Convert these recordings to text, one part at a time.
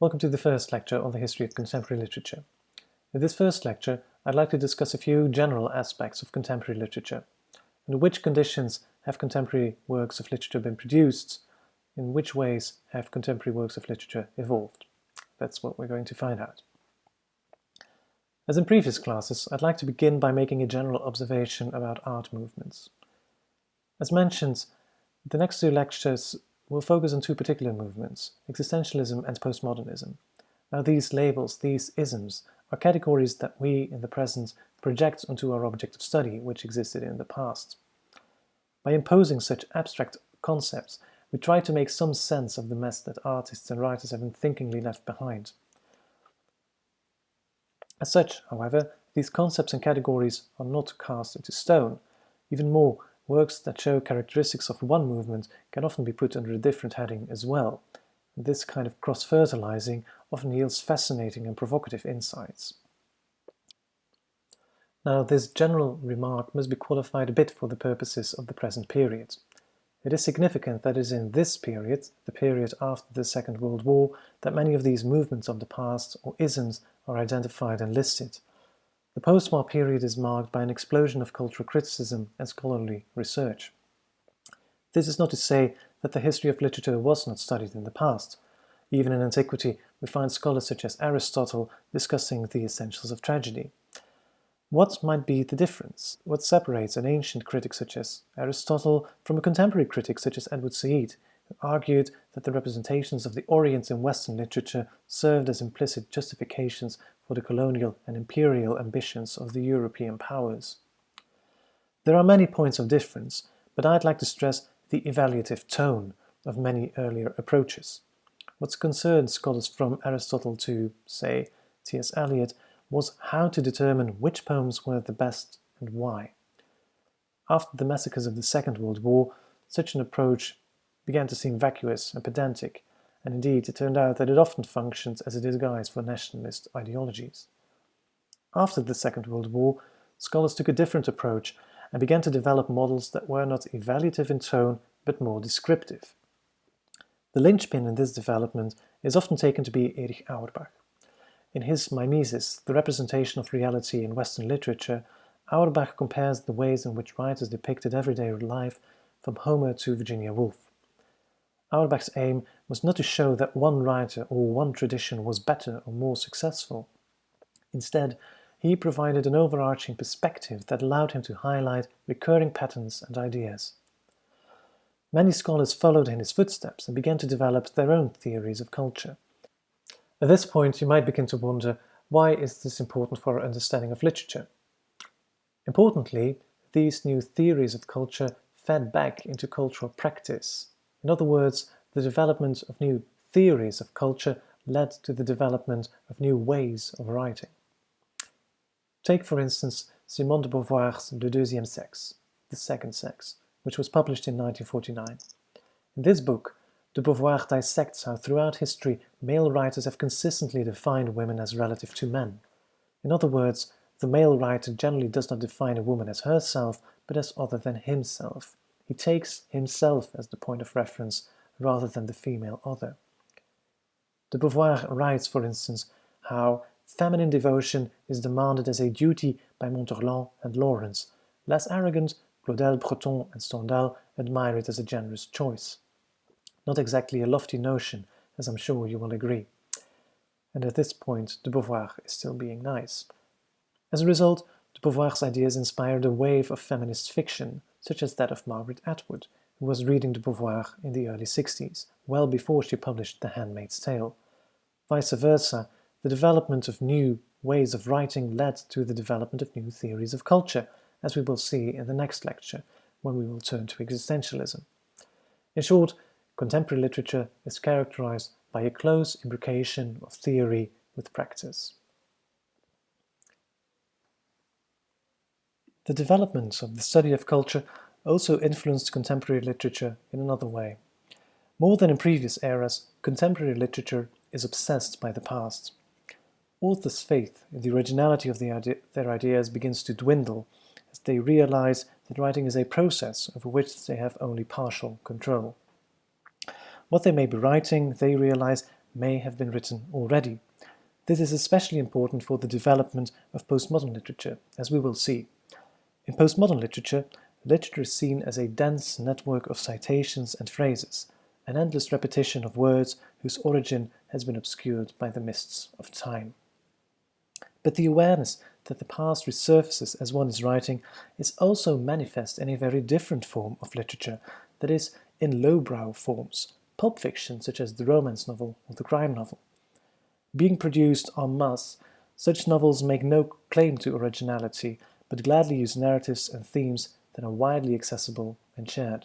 Welcome to the first lecture on the history of contemporary literature. In this first lecture, I'd like to discuss a few general aspects of contemporary literature. Under which conditions have contemporary works of literature been produced? In which ways have contemporary works of literature evolved? That's what we're going to find out. As in previous classes, I'd like to begin by making a general observation about art movements. As mentioned, the next two lectures will focus on two particular movements, existentialism and postmodernism. Now these labels, these isms, are categories that we, in the present, project onto our object of study, which existed in the past. By imposing such abstract concepts, we try to make some sense of the mess that artists and writers have unthinkingly left behind. As such, however, these concepts and categories are not cast into stone. Even more, works that show characteristics of one movement can often be put under a different heading as well. This kind of cross-fertilizing often yields fascinating and provocative insights. Now, this general remark must be qualified a bit for the purposes of the present period. It is significant that it is in this period, the period after the Second World War, that many of these movements of the past, or isms, are identified and listed. The post-war period is marked by an explosion of cultural criticism and scholarly research. This is not to say that the history of literature was not studied in the past. Even in antiquity, we find scholars such as Aristotle discussing the essentials of tragedy. What might be the difference? What separates an ancient critic such as Aristotle from a contemporary critic such as Edward Said, argued that the representations of the Orient in Western literature served as implicit justifications for the colonial and imperial ambitions of the European powers? There are many points of difference, but I'd like to stress the evaluative tone of many earlier approaches. What concerned scholars from Aristotle to, say, T.S. Eliot was how to determine which poems were the best and why. After the massacres of the Second World War, such an approach began to seem vacuous and pedantic, and indeed it turned out that it often functions as a disguise for nationalist ideologies. After the Second World War, scholars took a different approach and began to develop models that were not evaluative in tone, but more descriptive. The linchpin in this development is often taken to be Erich Auerbach. In his Mimesis, the representation of reality in Western literature, Auerbach compares the ways in which writers depicted everyday life from Homer to Virginia Woolf. Auerbach's aim was not to show that one writer or one tradition was better or more successful. Instead, he provided an overarching perspective that allowed him to highlight recurring patterns and ideas. Many scholars followed in his footsteps and began to develop their own theories of culture. At this point, you might begin to wonder, why is this important for our understanding of literature? Importantly, these new theories of culture fed back into cultural practice. In other words, the development of new theories of culture led to the development of new ways of writing. Take, for instance, Simone de Beauvoir's Le Deuxième Sexe, The Second Sex, which was published in 1949. In this book, de Beauvoir dissects how throughout history male writers have consistently defined women as relative to men. In other words, the male writer generally does not define a woman as herself, but as other than himself. He takes himself as the point of reference rather than the female other. De Beauvoir writes, for instance, how feminine devotion is demanded as a duty by Montherlant and Lawrence. Less arrogant, Claudel, Breton and Stendhal admire it as a generous choice not exactly a lofty notion, as I'm sure you will agree. And at this point, de Beauvoir is still being nice. As a result, de Beauvoir's ideas inspired a wave of feminist fiction, such as that of Margaret Atwood, who was reading de Beauvoir in the early 60s, well before she published The Handmaid's Tale. Vice versa, the development of new ways of writing led to the development of new theories of culture, as we will see in the next lecture, when we will turn to existentialism. In short, contemporary literature is characterized by a close imbrication of theory with practice. The development of the study of culture also influenced contemporary literature in another way. More than in previous eras, contemporary literature is obsessed by the past. Authors' faith in the originality of the idea, their ideas begins to dwindle as they realize that writing is a process over which they have only partial control. What they may be writing, they realize, may have been written already. This is especially important for the development of postmodern literature, as we will see. In postmodern literature, literature is seen as a dense network of citations and phrases, an endless repetition of words whose origin has been obscured by the mists of time. But the awareness that the past resurfaces as one is writing is also manifest in a very different form of literature, that is, in lowbrow forms, pulp fiction such as the romance novel or the crime novel. Being produced en masse, such novels make no claim to originality, but gladly use narratives and themes that are widely accessible and shared.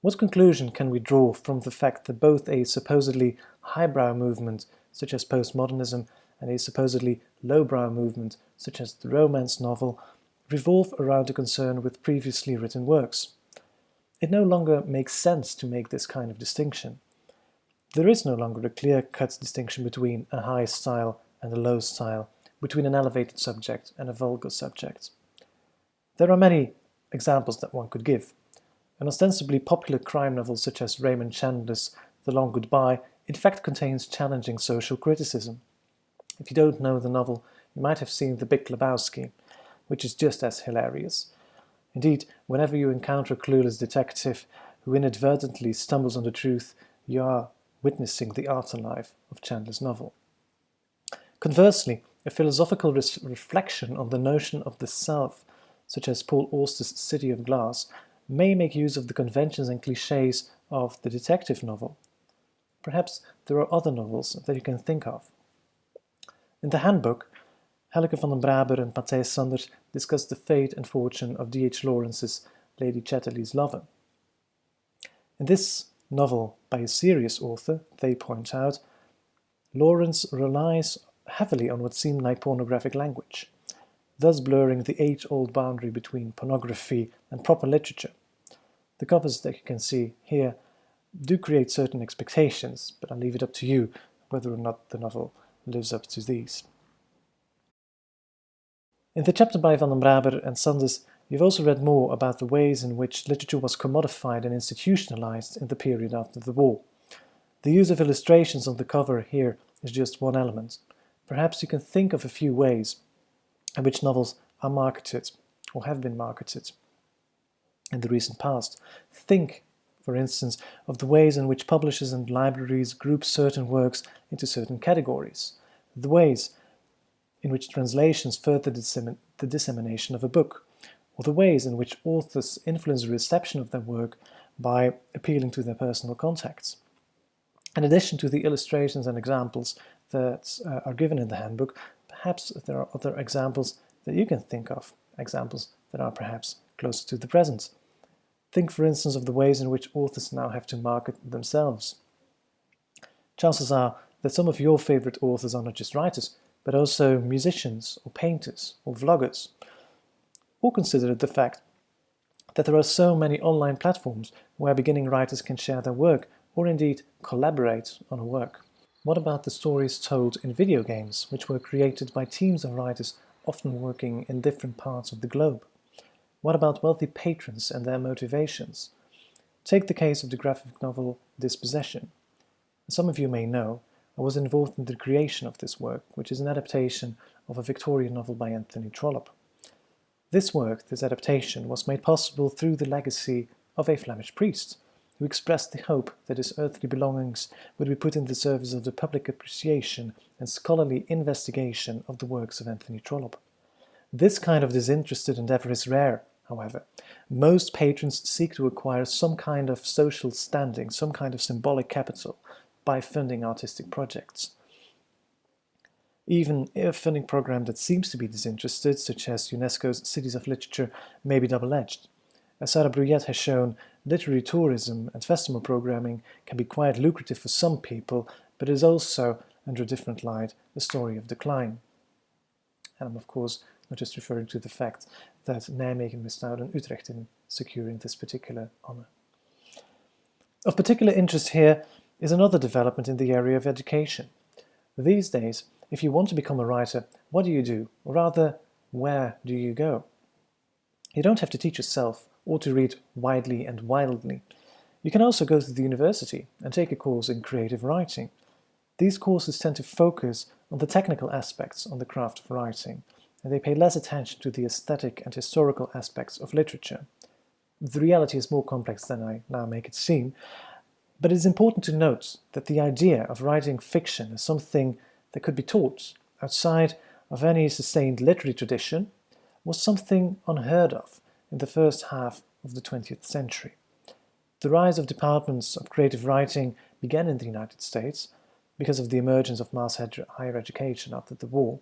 What conclusion can we draw from the fact that both a supposedly highbrow movement, such as postmodernism, and a supposedly lowbrow movement, such as the romance novel, revolve around a concern with previously written works? It no longer makes sense to make this kind of distinction. There is no longer a clear-cut distinction between a high style and a low style, between an elevated subject and a vulgar subject. There are many examples that one could give. An ostensibly popular crime novel such as Raymond Chandler's The Long Goodbye in fact contains challenging social criticism. If you don't know the novel, you might have seen The Big Lebowski, which is just as hilarious. Indeed, whenever you encounter a clueless detective who inadvertently stumbles on the truth, you are witnessing the afterlife of Chandler's novel. Conversely, a philosophical reflection on the notion of the self, such as Paul Auster's City of Glass, may make use of the conventions and cliches of the detective novel. Perhaps there are other novels that you can think of. In the handbook, Helleke van den Braber and Mathijs Sanders discuss the fate and fortune of D.H. Lawrence's Lady Chatterley's lover. In this novel by a serious author, they point out, Lawrence relies heavily on what seemed like pornographic language thus blurring the age-old boundary between pornography and proper literature. The covers that you can see here do create certain expectations, but I'll leave it up to you whether or not the novel lives up to these. In the chapter by Van den Braber and Sanders, you've also read more about the ways in which literature was commodified and institutionalized in the period after the war. The use of illustrations on the cover here is just one element. Perhaps you can think of a few ways in which novels are marketed or have been marketed in the recent past. Think, for instance, of the ways in which publishers and libraries group certain works into certain categories, the ways in which translations further dissemin the dissemination of a book, or the ways in which authors influence the reception of their work by appealing to their personal contacts. In addition to the illustrations and examples that uh, are given in the handbook, perhaps there are other examples that you can think of, examples that are perhaps closer to the present. Think, for instance, of the ways in which authors now have to market themselves. Chances are that some of your favorite authors are not just writers, but also musicians, or painters, or vloggers. Or consider the fact that there are so many online platforms where beginning writers can share their work, or indeed collaborate on a work. What about the stories told in video games, which were created by teams of writers often working in different parts of the globe? What about wealthy patrons and their motivations? Take the case of the graphic novel Dispossession. Some of you may know, I was involved in the creation of this work, which is an adaptation of a Victorian novel by Anthony Trollope. This work, this adaptation, was made possible through the legacy of a Flemish priest, who expressed the hope that his earthly belongings would be put in the service of the public appreciation and scholarly investigation of the works of Anthony Trollope. This kind of disinterested endeavor is rare, however. Most patrons seek to acquire some kind of social standing, some kind of symbolic capital, by funding artistic projects. Even a funding program that seems to be disinterested, such as UNESCO's Cities of Literature, may be double-edged. As Sarah Brouillette has shown, literary tourism and festival programming can be quite lucrative for some people, but is also, under a different light, a story of decline. And I'm of course not just referring to the fact that Nijmegen missed out on Utrecht in securing this particular honour. Of particular interest here is another development in the area of education. These days, if you want to become a writer, what do you do? Or rather, where do you go? You don't have to teach yourself or to read widely and wildly. You can also go to the university and take a course in creative writing. These courses tend to focus on the technical aspects on the craft of writing, and they pay less attention to the aesthetic and historical aspects of literature. The reality is more complex than I now make it seem, but it is important to note that the idea of writing fiction is something that could be taught outside of any sustained literary tradition was something unheard of in the first half of the 20th century. The rise of departments of creative writing began in the United States because of the emergence of mass higher education after the war,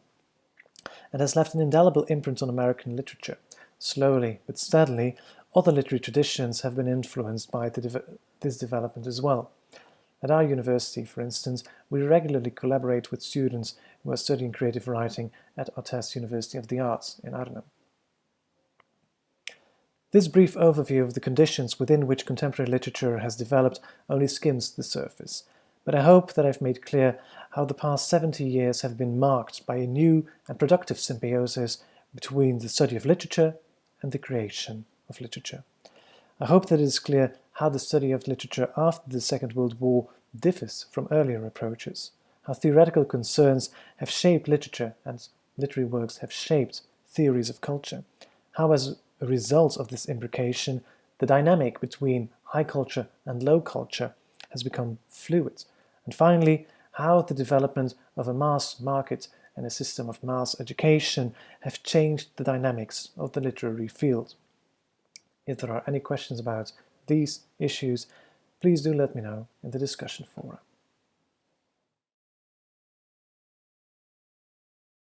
and has left an indelible imprint on American literature. Slowly but steadily, other literary traditions have been influenced by de this development as well. At our university, for instance, we regularly collaborate with students who are studying creative writing at ArtEZ University of the Arts in Arnhem. This brief overview of the conditions within which contemporary literature has developed only skims the surface, but I hope that I've made clear how the past 70 years have been marked by a new and productive symbiosis between the study of literature and the creation of literature. I hope that it is clear how the study of literature after the Second World War differs from earlier approaches, how theoretical concerns have shaped literature and literary works have shaped theories of culture, how as a result of this imbrication the dynamic between high culture and low culture has become fluid, and finally how the development of a mass market and a system of mass education have changed the dynamics of the literary field. If there are any questions about these issues, please do let me know in the discussion forum.